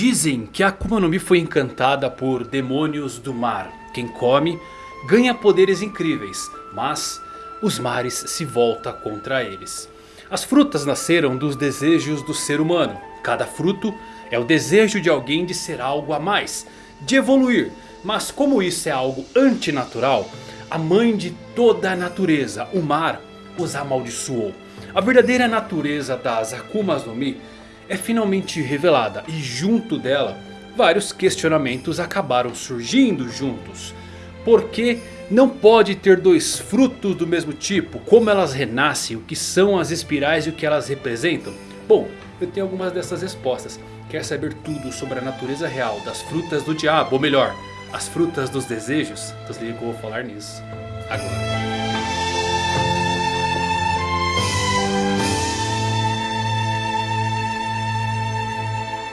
Dizem que a Akuma no Mi foi encantada por demônios do mar. Quem come ganha poderes incríveis, mas os mares se voltam contra eles. As frutas nasceram dos desejos do ser humano. Cada fruto é o desejo de alguém de ser algo a mais, de evoluir. Mas como isso é algo antinatural, a mãe de toda a natureza, o mar, os amaldiçoou. A verdadeira natureza das Akumas no Mi é finalmente revelada e junto dela vários questionamentos acabaram surgindo juntos. Por que não pode ter dois frutos do mesmo tipo? Como elas renascem? O que são as espirais e o que elas representam? Bom, eu tenho algumas dessas respostas. Quer saber tudo sobre a natureza real das frutas do diabo? Ou melhor, as frutas dos desejos? Então se liga que eu vou falar nisso agora.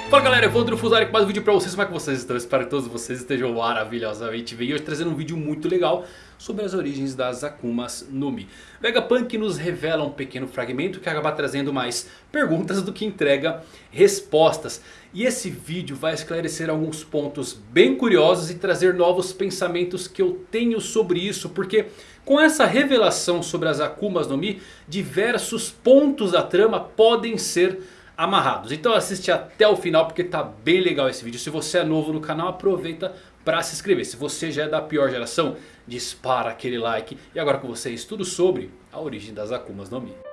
Fala galera, eu Evandro Fusari com mais um vídeo pra vocês, como é que vocês estão? Espero que todos vocês estejam maravilhosamente bem. E hoje trazendo um vídeo muito legal sobre as origens das Akumas no Mi. Vegapunk nos revela um pequeno fragmento que acaba trazendo mais perguntas do que entrega respostas. E esse vídeo vai esclarecer alguns pontos bem curiosos e trazer novos pensamentos que eu tenho sobre isso. Porque com essa revelação sobre as Akumas no Mi, diversos pontos da trama podem ser amarrados. Então assiste até o final porque tá bem legal esse vídeo. Se você é novo no canal aproveita para se inscrever. Se você já é da pior geração dispara aquele like. E agora com vocês tudo sobre a origem das Akumas no Mi.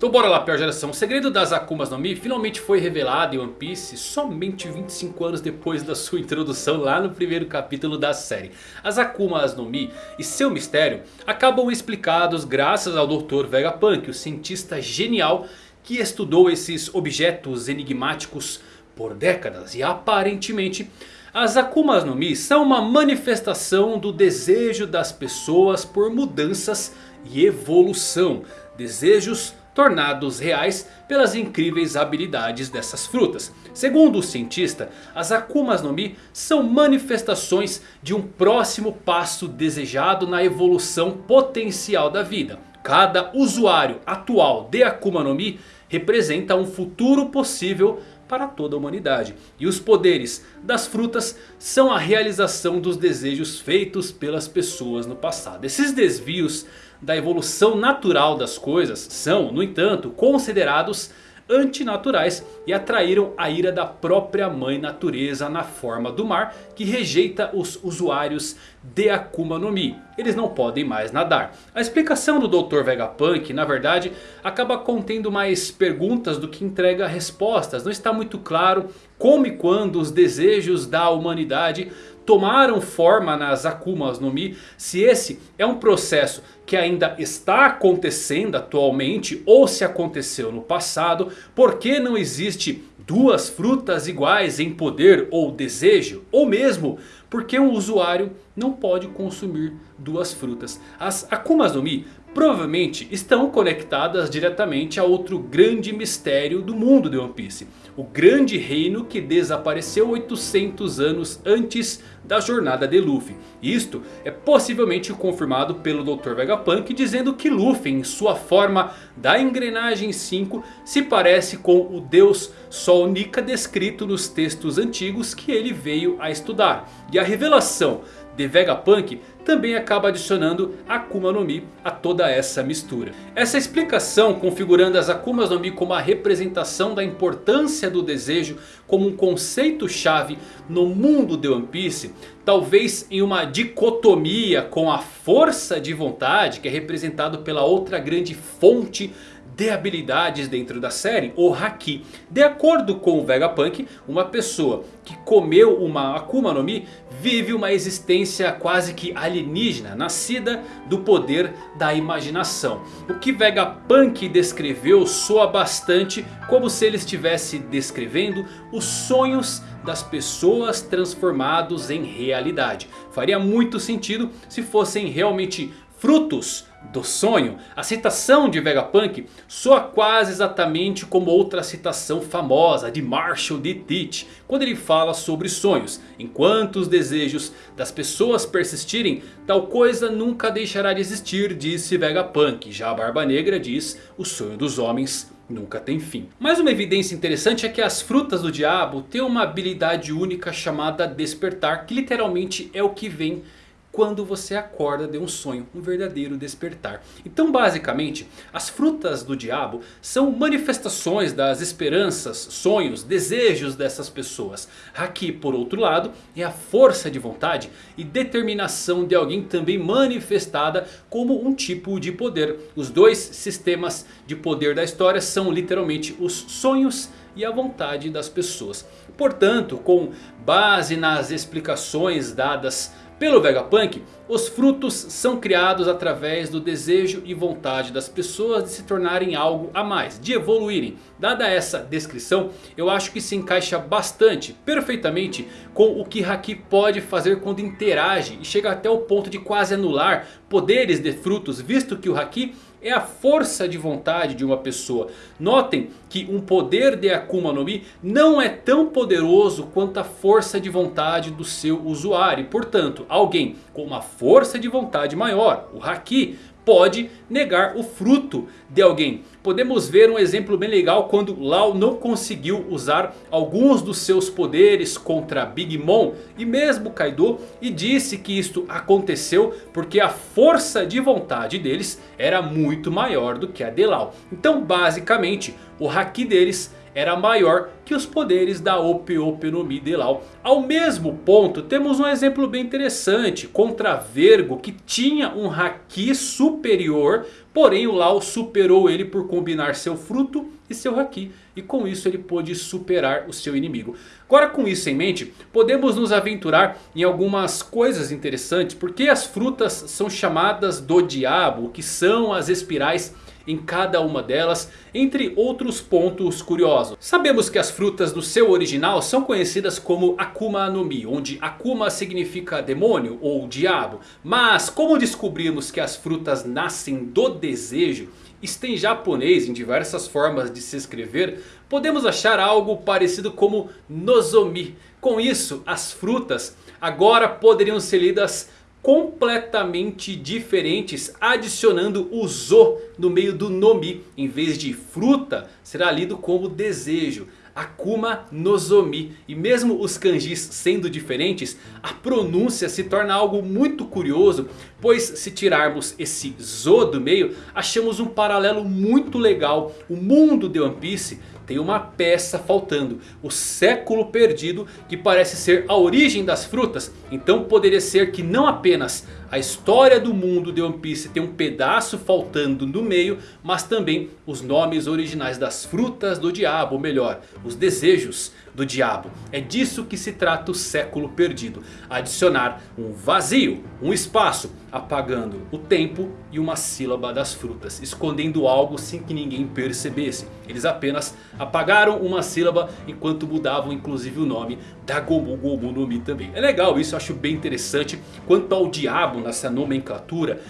Então bora lá pior geração, o segredo das Akumas no Mi finalmente foi revelado em One Piece somente 25 anos depois da sua introdução lá no primeiro capítulo da série. As Akumas no Mi e seu mistério acabam explicados graças ao Dr. Vegapunk, o cientista genial que estudou esses objetos enigmáticos por décadas e aparentemente... As Akumas no Mi são uma manifestação do desejo das pessoas por mudanças e evolução. Desejos tornados reais pelas incríveis habilidades dessas frutas. Segundo o cientista, as Akumas no Mi são manifestações de um próximo passo desejado na evolução potencial da vida. Cada usuário atual de Akuma no Mi representa um futuro possível para toda a humanidade. E os poderes das frutas são a realização dos desejos feitos pelas pessoas no passado. Esses desvios da evolução natural das coisas são, no entanto, considerados antinaturais e atraíram a ira da própria mãe natureza na forma do mar que rejeita os usuários de Akuma no Mi. Eles não podem mais nadar. A explicação do Dr. Vegapunk na verdade acaba contendo mais perguntas do que entrega respostas. Não está muito claro como e quando os desejos da humanidade tomaram forma nas Akumas no Mi. Se esse é um processo que ainda está acontecendo atualmente ou se aconteceu no passado. Por que não existe duas frutas iguais em poder ou desejo? Ou mesmo porque um usuário não pode consumir duas frutas. As Akumas no Mi provavelmente estão conectadas diretamente a outro grande mistério do mundo de One Piece. O grande reino que desapareceu 800 anos antes da jornada de Luffy. Isto é possivelmente confirmado pelo Dr. Vegapunk dizendo que Luffy em sua forma da engrenagem 5 se parece com o deus Sol Nika descrito nos textos antigos que ele veio a estudar. E a revelação de Vegapunk também acaba adicionando Akuma no Mi a toda essa mistura. Essa explicação configurando as Akumas no Mi como a representação da importância do desejo como um conceito chave no mundo de One Piece. Talvez em uma dicotomia com a força de vontade que é representado pela outra grande fonte de habilidades dentro da série, o Haki. De acordo com o Vegapunk, uma pessoa que comeu uma Akuma no Mi vive uma existência quase que alienígena, nascida do poder da imaginação. O que Vegapunk descreveu soa bastante como se ele estivesse descrevendo os sonhos das pessoas transformados em realidade. Faria muito sentido se fossem realmente frutos do sonho. A citação de Vegapunk soa quase exatamente como outra citação famosa de Marshall D. Teach. Quando ele fala sobre sonhos. Enquanto os desejos das pessoas persistirem, tal coisa nunca deixará de existir, disse Vegapunk. Já a Barba Negra diz, o sonho dos homens nunca tem fim. Mas uma evidência interessante é que as frutas do diabo têm uma habilidade única chamada despertar. Que literalmente é o que vem quando você acorda de um sonho, um verdadeiro despertar. Então basicamente, as frutas do diabo são manifestações das esperanças, sonhos, desejos dessas pessoas. Aqui por outro lado, é a força de vontade e determinação de alguém também manifestada como um tipo de poder. Os dois sistemas de poder da história são literalmente os sonhos e a vontade das pessoas. Portanto, com base nas explicações dadas pelo Vegapunk, os frutos são criados através do desejo e vontade das pessoas de se tornarem algo a mais, de evoluírem. Dada essa descrição, eu acho que se encaixa bastante, perfeitamente com o que Haki pode fazer quando interage e chega até o ponto de quase anular poderes de frutos, visto que o Haki é a força de vontade de uma pessoa. Notem que um poder de Akuma no Mi não é tão poderoso quanto a força de vontade do seu usuário. Portanto, alguém com uma força de vontade maior, o Haki, pode negar o fruto de alguém. Podemos ver um exemplo bem legal quando Lau não conseguiu usar alguns dos seus poderes contra Big Mom e mesmo Kaido. E disse que isto aconteceu porque a força de vontade deles era muito maior do que a de Lau. Então basicamente o Haki deles era maior que os poderes da Ope Ope no Mi de Lau. Ao mesmo ponto temos um exemplo bem interessante contra Vergo que tinha um Haki superior. Porém o Lau superou ele por combinar seu fruto e seu Haki. E com isso ele pôde superar o seu inimigo. Agora com isso em mente, podemos nos aventurar em algumas coisas interessantes. Porque as frutas são chamadas do diabo, que são as espirais em cada uma delas, entre outros pontos curiosos. Sabemos que as frutas do seu original são conhecidas como Akuma no Mi, onde Akuma significa demônio ou diabo. Mas como descobrimos que as frutas nascem do desejo, isto em japonês em diversas formas de se escrever, podemos achar algo parecido como Nozomi. Com isso, as frutas agora poderiam ser lidas completamente diferentes, adicionando o Zo no meio do Nomi. Em vez de fruta, será lido como desejo. Akuma Nozomi. E mesmo os kanjis sendo diferentes, a pronúncia se torna algo muito curioso. Pois se tirarmos esse Zo do meio, achamos um paralelo muito legal. O mundo de One Piece tem uma peça faltando. O século perdido que parece ser a origem das frutas. Então poderia ser que não apenas a história do mundo de One Piece tem um pedaço faltando no meio. Mas também os nomes originais das frutas do diabo. Ou melhor, os desejos do diabo. É disso que se trata o século perdido. Adicionar um vazio, um espaço, apagando o tempo e uma sílaba das frutas. Escondendo algo sem que ninguém percebesse. Eles apenas apagaram uma sílaba enquanto mudavam inclusive o nome da Gomu Gomu no Mi também. É legal isso, eu acho bem interessante. Quanto ao diabo nessa nomenclatura...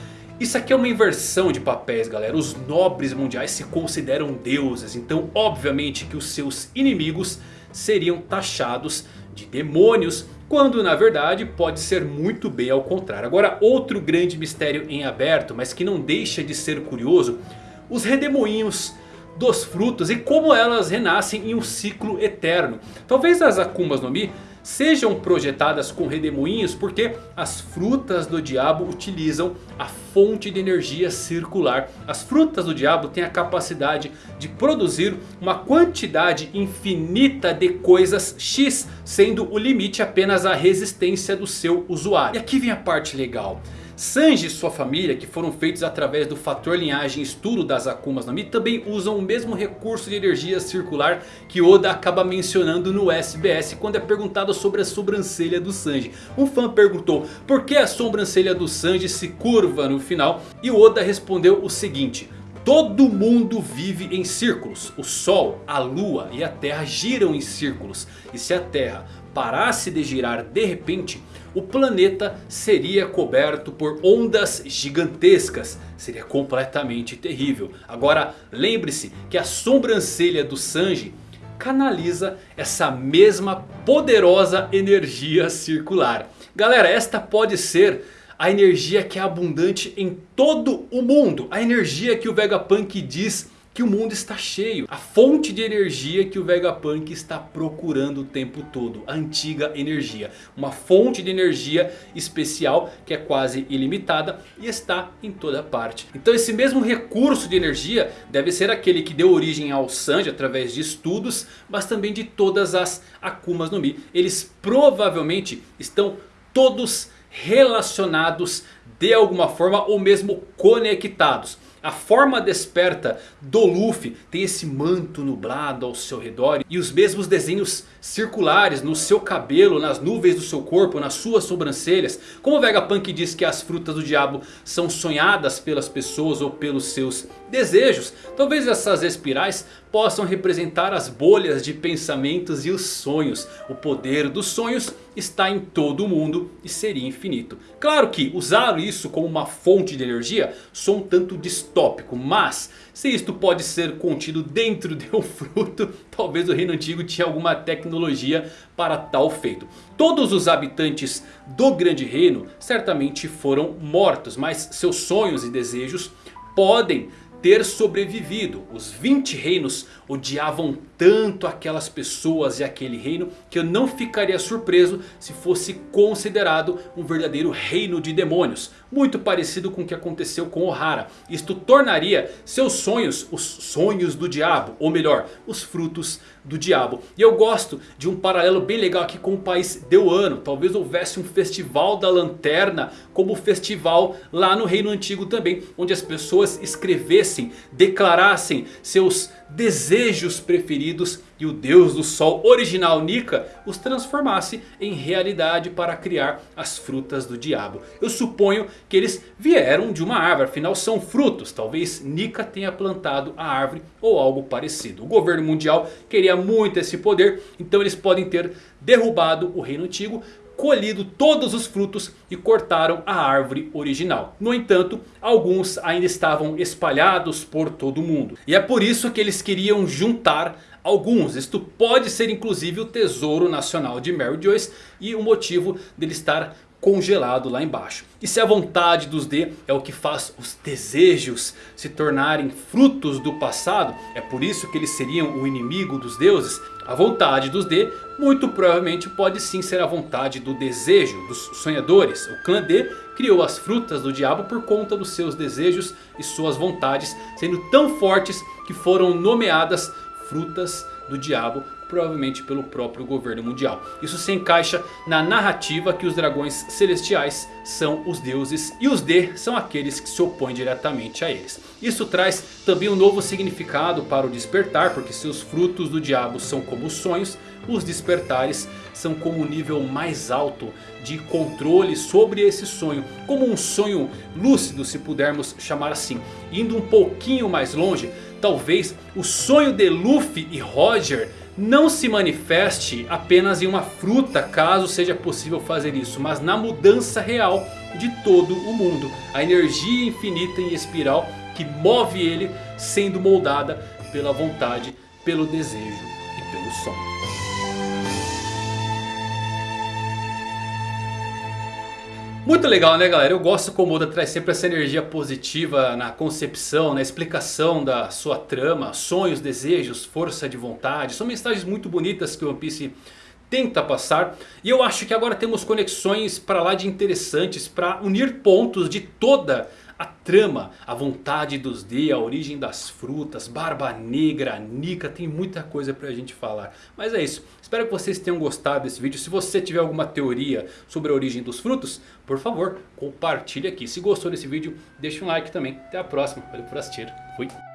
Isso aqui é uma inversão de papéis galera. Os nobres mundiais se consideram deuses. Então obviamente que os seus inimigos seriam taxados de demônios. Quando na verdade pode ser muito bem ao contrário. Agora outro grande mistério em aberto, mas que não deixa de ser curioso. Os redemoinhos dos frutos e como elas renascem em um ciclo eterno. Talvez as Akumas no Mi sejam projetadas com redemoinhos porque as frutas do diabo utilizam a fonte de energia circular. As frutas do diabo têm a capacidade de produzir uma quantidade infinita de coisas X, sendo o limite apenas a resistência do seu usuário. E aqui vem a parte legal. Sanji e sua família, que foram feitos através do fator linhagem estudo das Akumas no Mi, também usam o mesmo recurso de energia circular que Oda acaba mencionando no SBS quando é perguntado sobre a sobrancelha do Sanji. Um fã perguntou por que a sobrancelha do Sanji se curva no final e Oda respondeu o seguinte... Todo mundo vive em círculos. O Sol, a Lua e a Terra giram em círculos. E se a Terra parasse de girar de repente, o planeta seria coberto por ondas gigantescas. Seria completamente terrível. Agora lembre-se que a sobrancelha do Sanji canaliza essa mesma poderosa energia circular. Galera, esta pode ser a energia que é abundante em todo o mundo. A energia que o Vegapunk diz que o mundo está cheio. A fonte de energia que o Vegapunk está procurando o tempo todo. A antiga energia. Uma fonte de energia especial que é quase ilimitada e está em toda parte. Então esse mesmo recurso de energia deve ser aquele que deu origem ao Sanji através de estudos. Mas também de todas as Akumas no Mi. Eles provavelmente estão todos relacionados de alguma forma ou mesmo conectados. A forma desperta do Luffy tem esse manto nublado ao seu redor. E os mesmos desenhos circulares no seu cabelo, nas nuvens do seu corpo, nas suas sobrancelhas. Como o Vegapunk diz que as frutas do diabo são sonhadas pelas pessoas ou pelos seus desejos. Talvez essas espirais possam representar as bolhas de pensamentos e os sonhos. O poder dos sonhos está em todo o mundo e seria infinito. Claro que usar isso como uma fonte de energia sou um tanto Mas se isto pode ser contido dentro de um fruto, talvez o reino antigo tinha alguma tecnologia para tal feito. Todos os habitantes do grande reino certamente foram mortos. Mas seus sonhos e desejos podem ter sobrevivido. Os 20 reinos odiavam tanto aquelas pessoas e aquele reino que eu não ficaria surpreso se fosse considerado um verdadeiro reino de demônios. Muito parecido com o que aconteceu com Ohara. Isto tornaria seus sonhos os sonhos do diabo. Ou melhor, os frutos do diabo. E eu gosto de um paralelo bem legal aqui com o país Deuano. Talvez houvesse um festival da lanterna como o festival lá no reino antigo também. Onde as pessoas escrevessem, declarassem seus desejos preferidos e o Deus do Sol original Nika os transformasse em realidade para criar as frutas do diabo. Eu suponho que eles vieram de uma árvore, afinal são frutos. Talvez Nika tenha plantado a árvore ou algo parecido. O governo mundial queria muito esse poder, então eles podem ter derrubado o reino antigo colhido todos os frutos e cortaram a árvore original. No entanto, alguns ainda estavam espalhados por todo o mundo. E é por isso que eles queriam juntar alguns. Isto pode ser inclusive o tesouro nacional de Mary Joyce e o motivo dele estar congelado lá embaixo. E se a vontade dos D é o que faz os desejos se tornarem frutos do passado, é por isso que eles seriam o inimigo dos deuses, a vontade dos D muito provavelmente pode sim ser a vontade do desejo dos sonhadores. O clã D criou as frutas do diabo por conta dos seus desejos e suas vontades, sendo tão fortes que foram nomeadas frutas do diabo provavelmente pelo próprio governo mundial. Isso se encaixa na narrativa que os dragões celestiais são os deuses e os D são aqueles que se opõem diretamente a eles. Isso traz também um novo significado para o despertar, porque seus frutos do diabo são como sonhos, os despertares são como um nível mais alto de controle sobre esse sonho. Como um sonho lúcido se pudermos chamar assim. Indo um pouquinho mais longe, talvez o sonho de Luffy e Roger não se manifeste apenas em uma fruta caso seja possível fazer isso. Mas na mudança real de todo o mundo. A energia infinita em espiral que move ele sendo moldada pela vontade, pelo desejo e pelo sonho. Muito legal né galera, eu gosto como Oda traz sempre essa energia positiva na concepção, na explicação da sua trama, sonhos, desejos, força de vontade. São mensagens muito bonitas que o One Piece tenta passar. E eu acho que agora temos conexões para lá de interessantes para unir pontos de toda a trama, a vontade dos D, a origem das frutas, Barba Negra, Nika, tem muita coisa pra gente falar. Mas é isso, espero que vocês tenham gostado desse vídeo. Se você tiver alguma teoria sobre a origem dos frutos, por favor, compartilhe aqui. Se gostou desse vídeo, deixa um like também. Até a próxima, valeu por assistir, fui!